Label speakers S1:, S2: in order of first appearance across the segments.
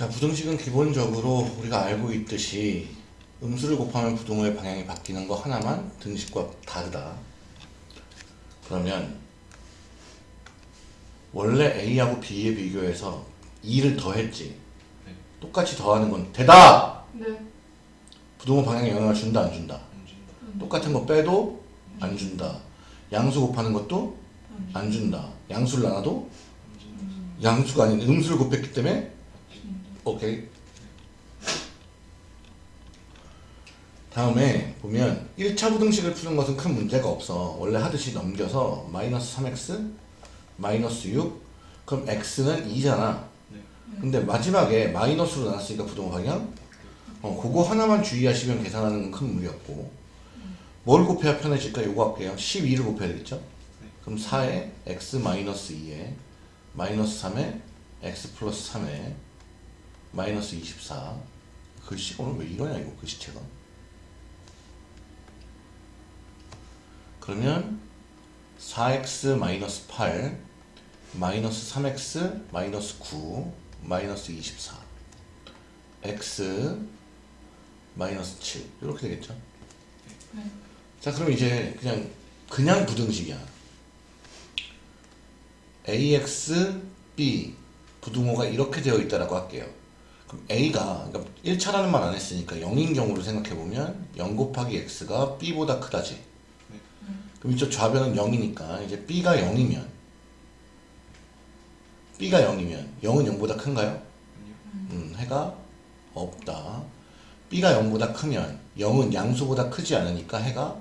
S1: 자, 부등식은 기본적으로 우리가 알고 있듯이 음수를 곱하면 부등호의 방향이 바뀌는 거 하나만 등식과 다르다. 그러면 원래 A하고 B에 비교해서 2를 더했지.
S2: 네.
S1: 똑같이 더하는 건 대답!
S3: 네.
S1: 부등호 방향에 영향을 준다 안 준다.
S2: 안 준다.
S1: 똑같은 거 빼도 안 준다. 양수 곱하는 것도
S3: 음.
S1: 안 준다. 양수를 나눠도
S2: 안 준다.
S1: 양수가 아닌 음수를 곱했기 때문에 오케이. 다음에 보면 1차 부등식을 푸는 것은 큰 문제가 없어. 원래 하듯이 넘겨서 마이너스 3x 마이너스 6 그럼 x는 2잖아.
S2: 네.
S1: 근데 마지막에 마이너스로 나눴으니까 부등호 방향 어, 그거 하나만 주의하시면 계산하는 건 큰 무리 없고 뭘 곱해야 편해질까? 요거 할게요 12를 곱해야 되겠죠? 그럼 4에 x 마이너스 2에 마이너스 3에 x 플러스 3에 마이너스 24 글씨가 오늘 왜 이러냐 이거 글씨체가? 그러면 4x 마이너스 8 마이너스 3x 마이너스 9 마이너스 24 x 마이너스 7 이렇게 되겠죠?
S3: 네.
S1: 자 그럼 이제 그냥 그냥 부등식이야. Ax b 부등호가 이렇게 되어 있다라고 할게요 그럼 a가 그러니까 1차라는 말 안 했으니까 0인 경우를 생각해 보면 0 곱하기 x가 b보다 크다지 그럼 이쪽 좌변은 0이니까 이제 b가 0이면 b가 0이면 0은 0보다 큰가요? 음, 해가 없다. b가 0보다 크면 0은 양수보다 크지 않으니까 해가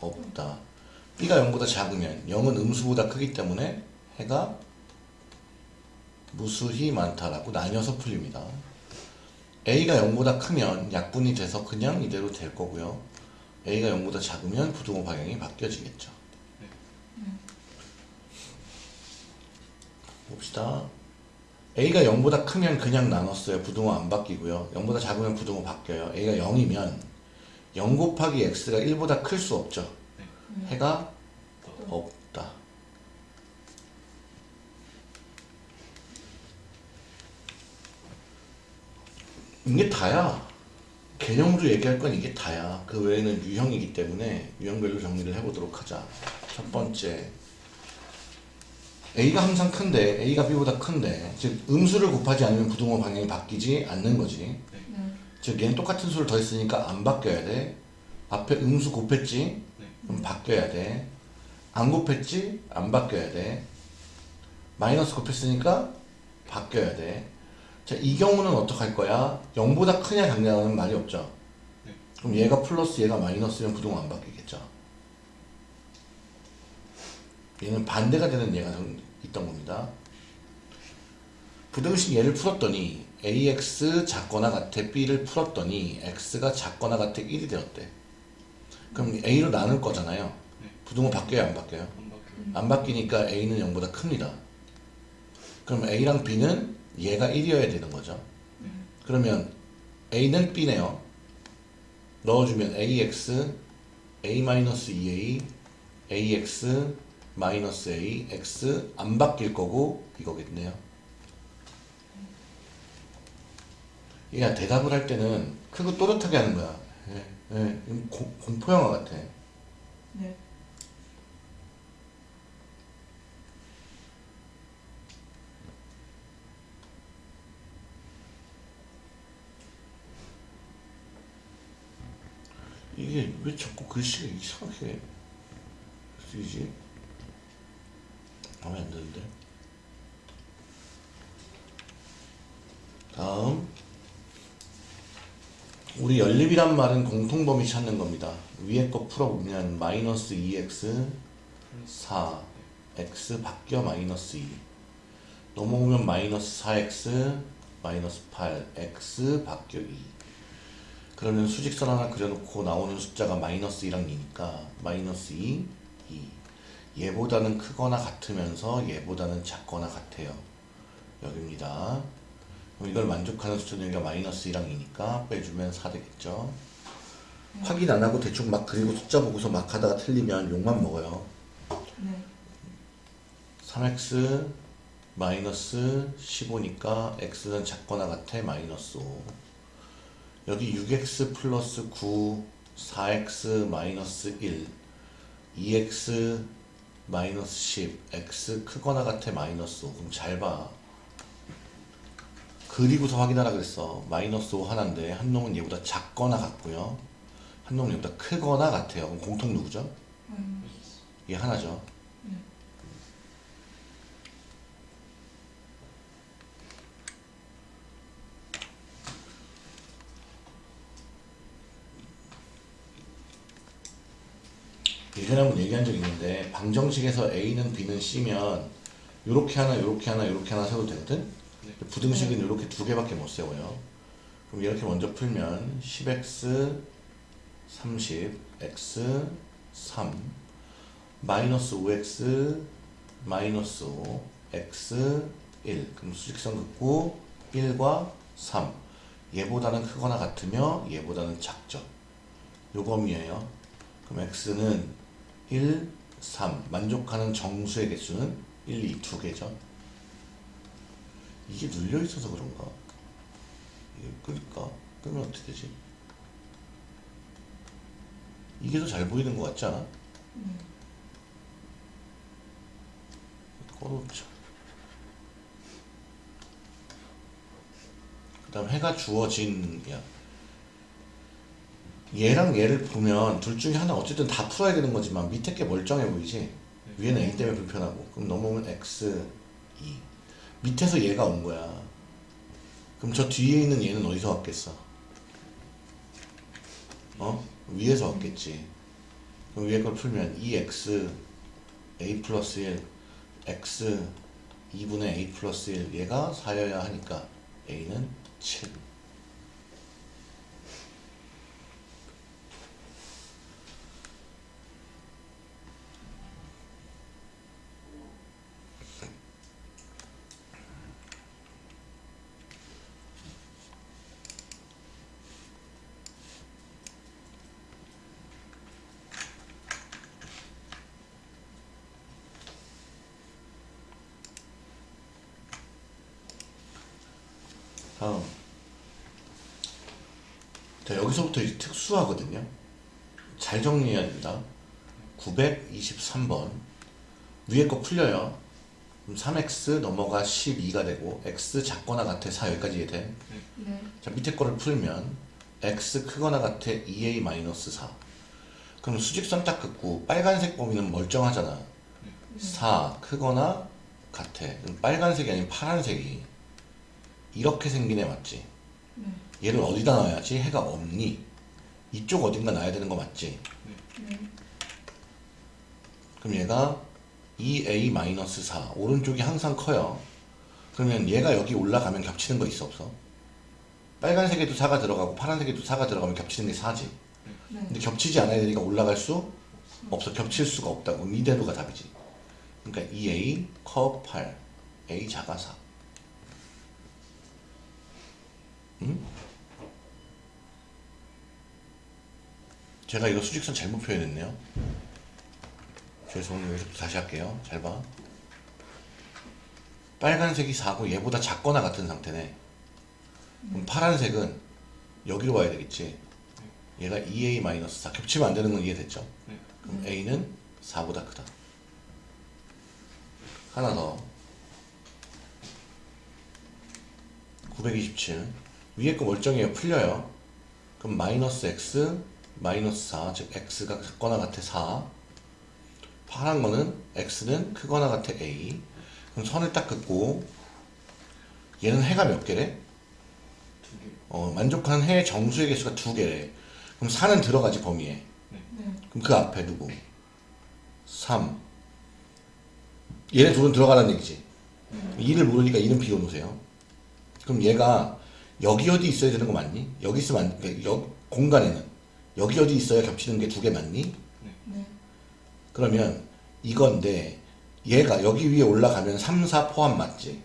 S1: 없다. b가 0보다 작으면 0은 음수보다 크기 때문에 해가 무수히 많다라고 나뉘어서 풀립니다. A가 0보다 크면 약분이 돼서 그냥 이대로 될 거고요. a가 0보다 작으면 부등호 방향이 바뀌어지겠죠. 봅시다. a가 0보다 크면 그냥 나눴어요. 부등호 안 바뀌고요. 0보다 작으면 부등호 바뀌어요. a가 0이면 0 곱하기 x가 1보다 클 수 없죠. 해가 없다. 이게 다야. 개념으로 얘기할 건 이게 다야. 그 외에는 유형이기 때문에 유형별로 정리를 해보도록 하자. 첫 번째. A가 항상 큰데 A가 B보다 큰데 즉 음수를 곱하지 않으면 부등호 방향이 바뀌지 않는 거지
S3: 네.
S1: 즉 얘는 똑같은 수를 더했으니까 안 바뀌어야 돼 앞에 음수 곱했지
S2: 네.
S1: 그럼 바뀌어야 돼안 곱했지 안 바뀌어야 돼 마이너스 곱했으니까 바뀌어야 돼 자 이 경우는 어떡할 거야 0보다 크냐 작냐는 말이 없죠
S2: 네.
S1: 그럼 얘가 플러스 얘가 마이너스면 부등호 안 바뀌겠죠 얘는 반대가 되는 좀 있던 겁니다. 부등식 얘를 풀었더니 ax 작거나 같아 b를 풀었더니 x가 작거나 같아 1이 되었대. 그럼 a로 나눌 거잖아요.
S2: 네.
S1: 부등호 바뀌어요 안 바뀌어요?
S2: 안 바뀌어요.
S1: 안 바뀌니까 a는 0보다 큽니다. 그럼 a랑 b는 얘가 1이어야 되는 거죠. 그러면 a는 b네요. 넣어주면 ax a-2a ax a x 안 바뀔 거고 이거겠네요. 얘가 대답을 할 때는 크고 또렷하게 하는 거야. 예, 예, 공, 공포 영화 같아.
S3: 네.
S1: 이게 왜 자꾸 글씨가 이상하게 쓰이지? 마음에 안 드는데. 다음. 우리 연립이란 말은 공통범위 찾는 겁니다. 위에 거 풀어보면 마이너스 2x 4 x 바뀌어 마이너스 2 넘어오면 마이너스 4x 마이너스 8 x 바뀌어 2 그러면 수직선 하나 그려놓고 나오는 숫자가 마이너스 2랑 2니까 마이너스 2, 2 얘보다는 크거나 같으면서 얘보다는 작거나 같아요. 여기입니다. 그럼 이걸 만족하는 숫자는 여기가 마이너스 2랑 2니까 빼주면 4 되겠죠? 확인 안 하고 대충 막 그리고 숫자 보고서 막 하다가 틀리면 욕만 먹어요.
S3: 네.
S1: 3x 마이너스 15니까 x는 작거나 같아? 마이너스 5 여기 6x 플러스 9 4x 마이너스 1 2x 마이너스 10 x 크거나 같아 마이너스 5 그럼 잘봐. 그리고서 확인하라 그랬어. 마이너스 5 하나인데 한 놈은 얘보다 작거나 같고요. 한 놈은 얘보다 크거나 같아요. 그럼 공통 누구죠?
S3: 마이너스.
S1: 얘 하나죠 예전에 한번 얘기한 적 있는데 방정식에서 A는 B는 C면 요렇게 하나 요렇게 하나 요렇게 하나 세워도 되거든? 부등식은 요렇게 두 개밖에 못 세워요. 그럼 이렇게 먼저 풀면 10x 30 x 3 마이너스 5x 마이너스 5 x 1 그럼 수직선 긋고 1과 3 얘보다는 크거나 같으며 얘보다는 작죠. 요검이에요. 그럼 x는 1, 3 만족하는 정수의 개수는 1, 2, 두 개죠 이게 눌려 있어서 그런가 이게 끌까? 끄면 어떻게 되지? 이게 더 잘 보이는 것 같지 않아?
S3: 네.
S1: 꺼놓자 그 다음 해가 주어진이야 얘랑 얘를 보면 둘 중에 하나 어쨌든 다 풀어야 되는 거지만 밑에 게 멀쩡해 보이지? 위에는 a 때문에 불편하고. 그럼 넘어오면 x 2 밑에서 얘가 온 거야. 그럼 저 뒤에 있는 얘는 어디서 왔겠어? 어? 위에서 왔겠지. 그럼 위에 걸 풀면 2x a 플러스 1 x 2분의 a 플러스 1 얘가 4여야 하니까 a는 7 다음 자 여기서부터 이제 특수하거든요. 잘 정리해야 됩니다. 923번. 위에 거 풀려요. 그럼 3x 넘어가 12가 되고 x 작거나 같아. 4 여기까지 이해돼?
S3: 네.
S1: 자 밑에 거를 풀면 x 크거나 같아. 2a-4 그럼 수직선 딱 긋고 빨간색 범위는 멀쩡하잖아. 4 크거나 같아. 그럼 빨간색이 아닌 파란색이 이렇게 생긴 애 맞지?
S3: 네.
S1: 얘를 어디다 놔야지 해가 없니? 이쪽 어딘가 놔야 되는 거 맞지?
S3: 네.
S1: 그럼 얘가 2a-4 오른쪽이 항상 커요 그러면 얘가 여기 올라가면 겹치는 거 있어 없어? 빨간색에도 4가 들어가고 파란색에도 4가 들어가면 겹치는 게 4지
S3: 네.
S1: 근데 겹치지 않아야 되니까 올라갈 수 없어 겹칠 수가 없다고 이대로가 답이지 그러니까 2a 커 8 a 자가 4 응? 제가 이거 수직선 잘못 표현했네요. 죄송해요. 여기서 다시 할게요. 잘 봐. 빨간색이 4고 얘보다 작거나 같은 상태네. 그럼 파란색은 여기로 와야 되겠지? 얘가 2a-4 겹치면 안 되는 건 이해됐죠?
S2: 네.
S1: 그럼 a는 4보다 크다. 하나 더. 927 위에 거 멀쩡해요 풀려요 그럼 마이너스 x 마이너스 4 즉 x가 작거나 같아 4 파란 거는 x는 크거나 같아 a 그럼 선을 딱 긋고 얘는 해가 몇 개래?
S2: 두 개.
S1: 어, 만족하는 해의 정수의 개수가 두 개래. 그럼 4는 들어가지 범위에.
S3: 네.
S1: 그럼 그 앞에 누구? 3. 얘네 둘은 들어가라는 얘기지. 2를 모르니까 2는 비워 놓으세요. 그럼 얘가 여기 어디 있어야 되는 거 맞니? 여기 있으면 안, 그러니까 여, 공간에는 여기 어디 있어야 겹치는 게 두 개 맞니?
S3: 네.
S1: 그러면 이건데 얘가 여기 위에 올라가면 3, 4 포함 맞지?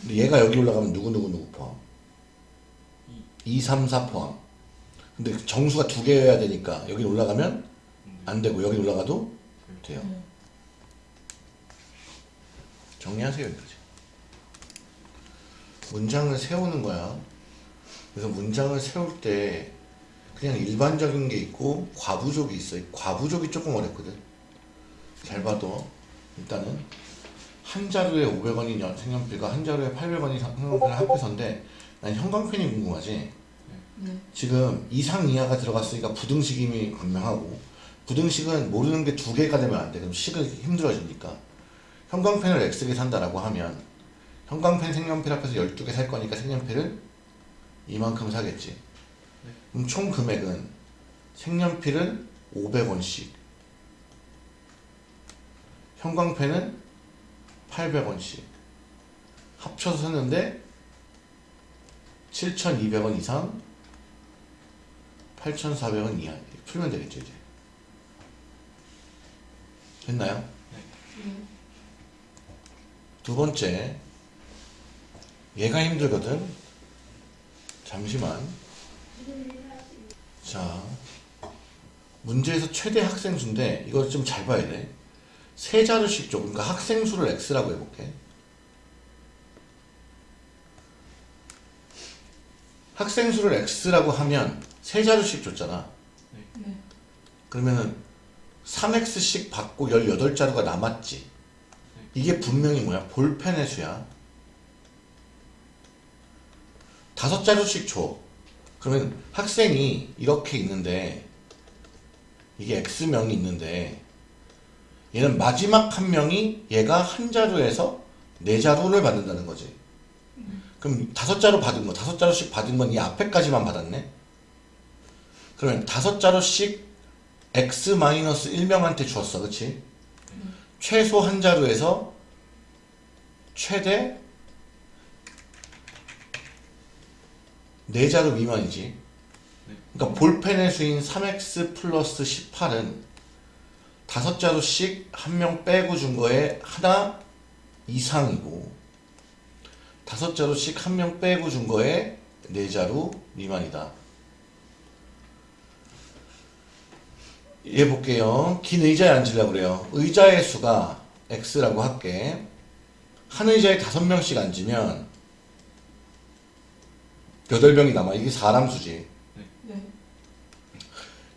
S1: 근데 얘가 여기 올라가면 누구 누구 누구 포함? 2, 3, 4 포함. 근데 정수가 두 개여야 되니까 여기 올라가면 안 되고 여기 올라가도 돼요.
S3: 네.
S1: 정리하세요 여기까지. 문장을 세우는 거야. 그래서 문장을 세울 때 그냥 일반적인 게 있고 과부족이 있어. 과부족이 조금 어렵거든. 잘 봐도 일단은 한 자루에 500원인 색연필과 한 자루에 800원인 색연필을 합해서인데 난 형광펜이 궁금하지.
S3: 네.
S1: 지금 이상 이하가 들어갔으니까 부등식임이 분명하고 부등식은 모르는 게 두 개가 되면 안 돼. 그럼 식을 힘들어지니까. 형광펜을 X개 산다라고 하면 형광펜 색연필 합해서 12개 살 거니까 색연필을 이만큼 사겠지. 그럼 총 금액은 색연필은 500원씩 형광펜은 800원씩 합쳐서 샀는데 7,200원 이상 8,400원 이하 이렇게 풀면 되겠죠 이제 됐나요?
S3: 네.
S1: 두 번째 얘가 힘들거든 잠시만 자 문제에서 최대 학생 수인데 이거 좀 잘 봐야 돼 세 자루씩 줘 그러니까 학생 수를 x라고 해볼게 학생 수를 x라고 하면 세 자루씩 줬잖아
S3: 네.
S1: 그러면은 3x씩 받고 18자루가 남았지. 이게 분명히 뭐야? 볼펜의 수야. 다섯 자루씩 줘. 그러면 학생이 이렇게 있는데 이게 x명이 있는데 얘는 마지막 한 명이 얘가 한 자루에서 네 자루를 받는다는 거지. 그럼 다섯 자루 받은 거, 다섯 자루씩 받은 건 이 앞에까지만 받았네. 그러면 다섯 자루씩 x-1명한테 주었어. 그치? 최소 한 자루에서 최대 네 자루 미만이지. 그러니까 볼펜의 수인 3x 플러스 18은 다섯 자루씩 한 명 빼고 준 거에 하나 이상이고 다섯 자루씩 한 명 빼고 준 거에 네 자루 미만이다. 얘 볼게요. 긴 의자에 앉으려고 그래요. 의자의 수가 x라고 할게. 한 의자에 다섯 명씩 앉으면 여덟 명이 남아. 이게 사람 수지.
S3: 네.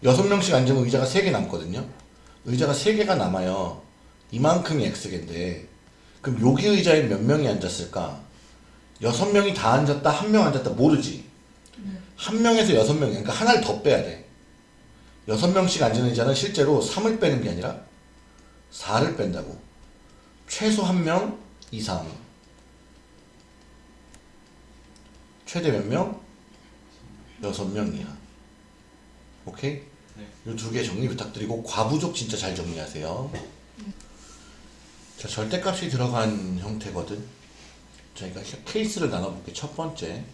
S1: 여섯 명씩 앉으면 의자가 세 개 남거든요. 의자가 세 개가 남아요. 이만큼이 x개인데 그럼 여기 의자에 몇 명이 앉았을까? 여섯 명이 다 앉았다, 한 명 앉았다 모르지.
S3: 네.
S1: 한 명에서 여섯 명, 그러니까 하나를 더 빼야 돼. 여섯 명씩 앉은 의자는 실제로 3을 빼는 게 아니라 4를 뺀다고. 최소 한 명 이상. 최대 몇 명? 여섯 명 이하. 오케이?
S2: 네.
S1: 이두 개 정리 부탁드리고 과부족 진짜 잘 정리하세요. 자, 절대값이 들어간 형태거든. 저희가 케이스를 나눠볼게. 첫 번째.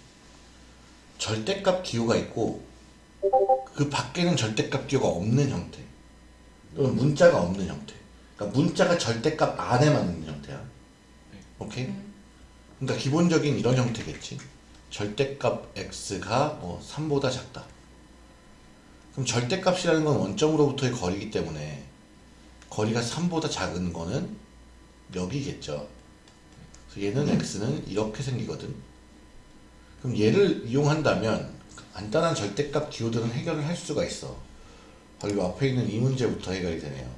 S1: 절대값 기호가 있고 그 밖에는 절대값 기호가 없는 형태. 또는 문자가 없는 형태. 그러니까 문자가 절대값 안에만 있는 형태야. 오케이?
S3: 네.
S1: 그러니까 기본적인 이런 형태겠지. 절대값 x가 뭐 3보다 작다. 그럼 절대값이라는 건 원점으로부터의 거리이기 때문에 거리가 3보다 작은 거는 여기겠죠. 그래서 얘는 x는 이렇게 생기거든. 그럼 얘를 이용한다면 간단한 절대값 기호들은 해결을 할 수가 있어. 바로 이 앞에 있는 이 문제부터 해결이 되네요.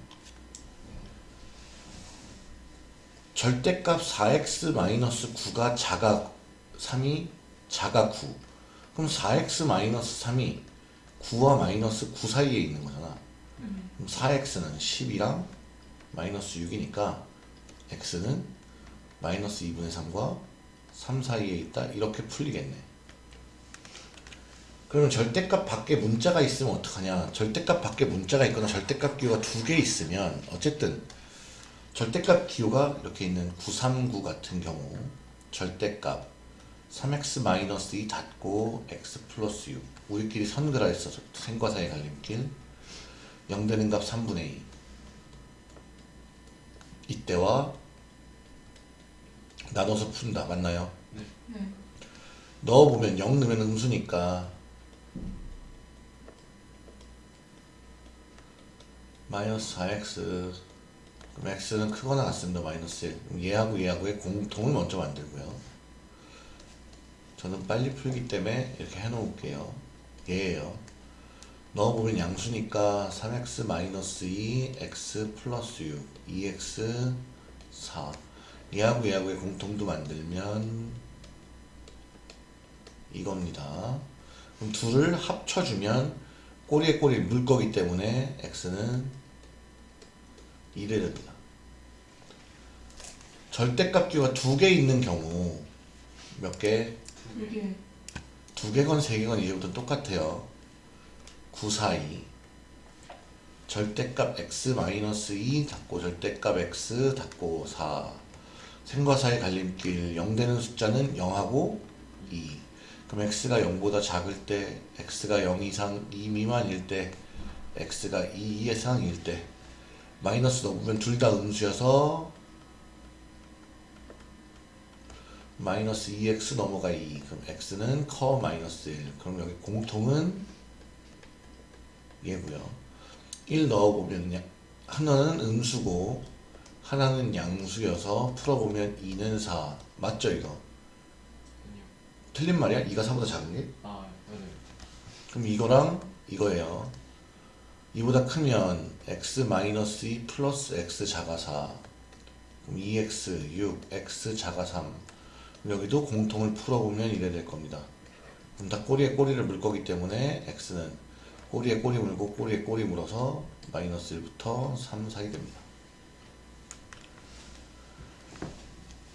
S1: 절대값 4x-9가 자가 3이 자가 9. 그럼 4x-3이 9와 마이너스 9 사이에 있는 거잖아. 그럼 4x는 10이랑 마이너스 6이니까 x는 마이너스 2분의 3과 3 사이에 있다. 이렇게 풀리겠네. 그러면 절대값 밖에 문자가 있으면 어떡하냐? 절대값 밖에 문자가 있거나 절대값 기호가 두 개 있으면 어쨌든 절대값 기호가 이렇게 있는 939 같은 경우 절대값 3x-2 닫고 x 플러스 6 우리끼리 선그라 있어서 생과 사의 갈림길. 0 되는 값 3분의 2 이때와 나눠서 푼다. 맞나요?
S3: 네.
S1: 넣어보면 0 넣으면 음수니까 마이너스 4x 그럼 x는 크거나 같습니다. 마이너스 1 그럼 얘하고 얘하고의 공통을 먼저 만들고요 저는 빨리 풀기 때문에 이렇게 해놓을게요. 얘예요. 넣어보면 양수니까 3x 마이너스 2, x 플러스 6, 2x 4. 얘하고 얘하고의 공통도 만들면 이겁니다. 그럼 둘을 합쳐주면 꼬리에 꼬리 물 거기 때문에 x는 1이 됩니다. 절대값 가두 개 있는 경우 몇 개? 두 개건 세 개건 이제부터 똑같아요. 9, 4, 2 절대값 x 마이너스 2 닫고 절대값 x 닫고 4 생과 사의 갈림길 0 되는 숫자는 0하고 2 그럼 x가 0보다 작을 때 x가 0 이상 2 미만일 때 x가 2 이상일 때 마이너스 넣으면 둘 다 음수여서 마이너스 2x 넘어가 2 그럼 x는 커 마이너스 1 그럼 여기 공통은 얘고요 1 넣어보면 야- 하나는 음수고 하나는 양수여서 풀어보면 2는 4 맞죠 이거?
S2: 아니요.
S1: 틀린 말이야? 2가 4보다 작은 게?
S2: 아, 맞아요.
S1: 그럼 이거랑 이거예요 2보다 크면 x 마이너스 2 플러스 x 자가 4 그럼 2x 6 x 자가 3 그럼 여기도 공통을 풀어보면 이래 될 겁니다. 그럼 다 꼬리에 꼬리를 물 거기 때문에 x는 꼬리에 꼬리 물고 꼬리에 꼬리 물어서 마이너스 1부터 3 사이 됩니다.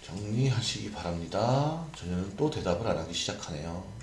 S1: 정리하시기 바랍니다. 저는 또 대답을 안 하기 시작하네요